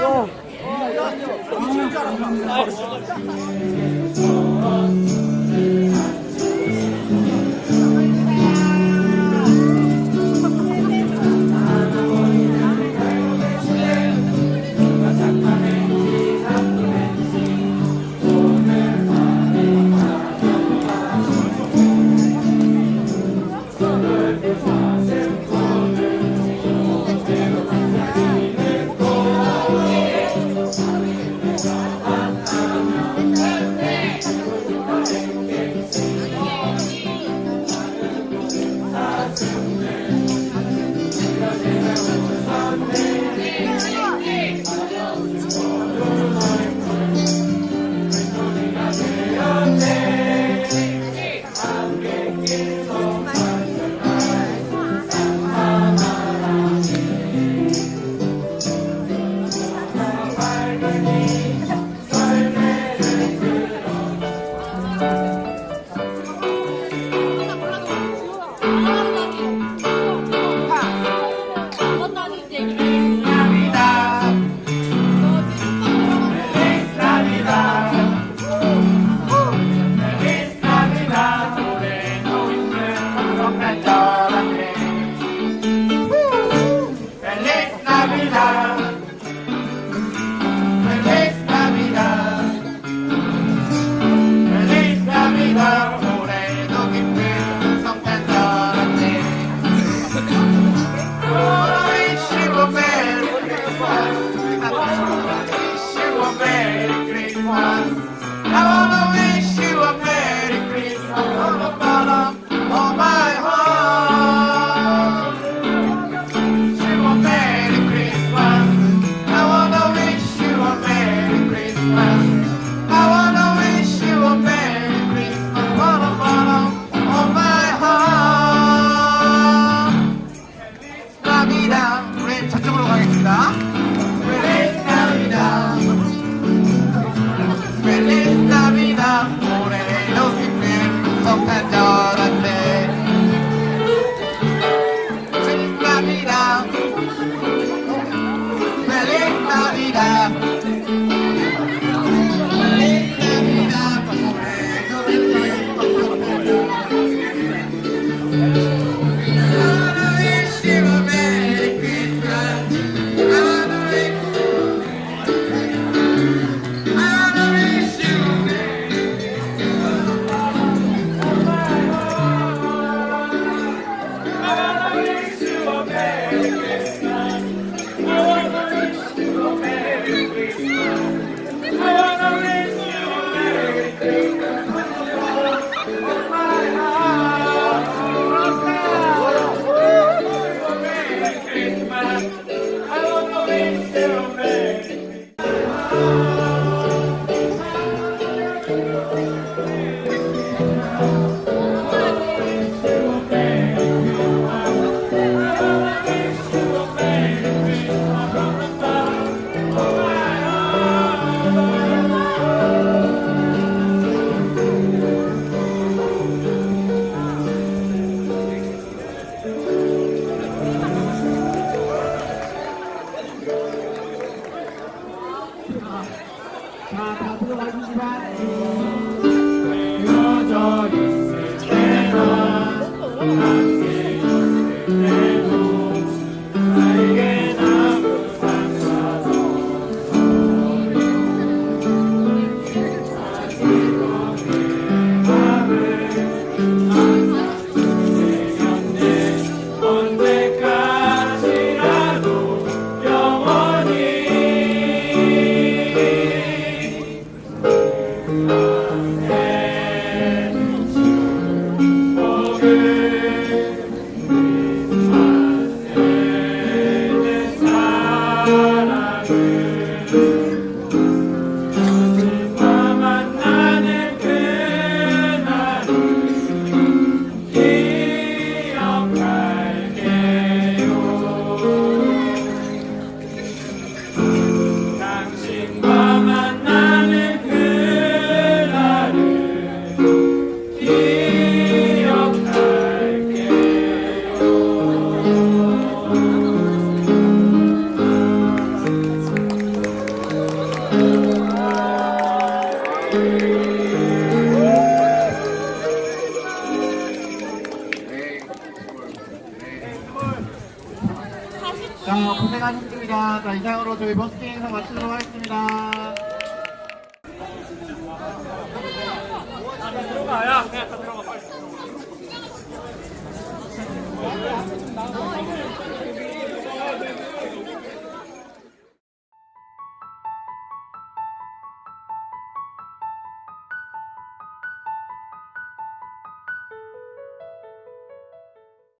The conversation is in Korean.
야. 기억할 자 고생하셨습니다. 자 이상으로 저희 버스킹 행사 마치도록 하겠습니다.